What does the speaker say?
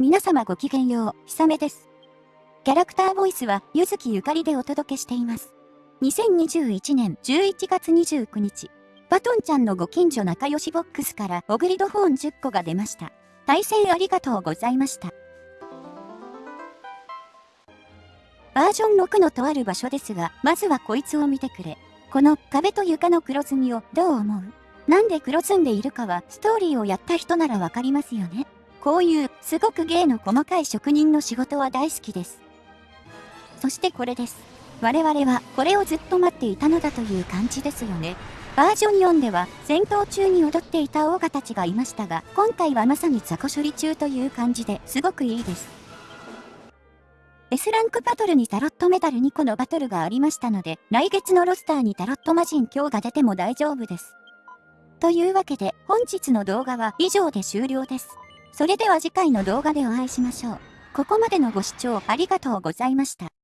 皆様ごきげんよう、ひさめです。キャラクターボイスは、ゆずきゆかりでお届けしています。2021年11月29日、バトンちゃんのご近所仲良しボックスからオグリドフォン10個が出ました。対戦ありがとうございました。バージョン6のとある場所ですが、まずはこいつを見てくれ。この壁と床の黒ずみをどう思う？なんで黒ずんでいるかはストーリーをやった人ならわかりますよね。こういうすごく芸の細かい職人の仕事は大好きです。そしてこれです。我々はこれをずっと待っていたのだという感じですよね。バージョン4では戦闘中に踊っていたオーガたちがいましたが、今回はまさに雑魚処理中という感じですごくいいです。S ランクバトルにタロットメダル2個のバトルがありましたので、来月のロスターにタロット魔人今日が出ても大丈夫です。というわけで、本日の動画は以上で終了です。それでは次回の動画でお会いしましょう。ここまでのご視聴ありがとうございました。